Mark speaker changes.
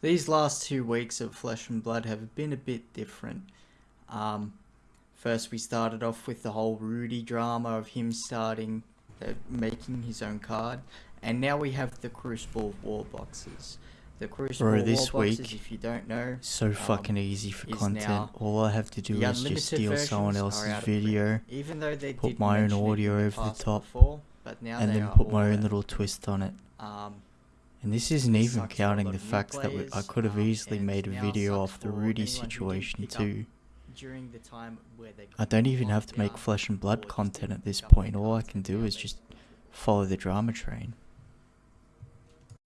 Speaker 1: these last two weeks of Flesh and Blood have been a bit different. Um, first, we started off with the whole Rudy drama of him starting uh, making his own card, and now we have the Crucible War boxes. The Crucible
Speaker 2: Bro,
Speaker 1: War
Speaker 2: this
Speaker 1: boxes,
Speaker 2: week-
Speaker 1: if you don't know,
Speaker 2: So fucking easy for
Speaker 1: Um,
Speaker 2: content. All I have to do is just steal someone else's
Speaker 1: are out of print.
Speaker 2: video
Speaker 1: even though they
Speaker 2: put my own
Speaker 1: mention it in
Speaker 2: audio
Speaker 1: the
Speaker 2: over the top,
Speaker 1: before, but now
Speaker 2: and then put my own little twist on it.
Speaker 1: Um,
Speaker 2: And this isn't even
Speaker 1: sucks for a
Speaker 2: counting the
Speaker 1: of
Speaker 2: fact that we, I could have
Speaker 1: um,
Speaker 2: easily made a video off the Rudy
Speaker 1: anyone who didn't
Speaker 2: situation too.
Speaker 1: during the time where they
Speaker 2: I don't even have to make flesh and blood content at this point. All I can do is just follow the drama train.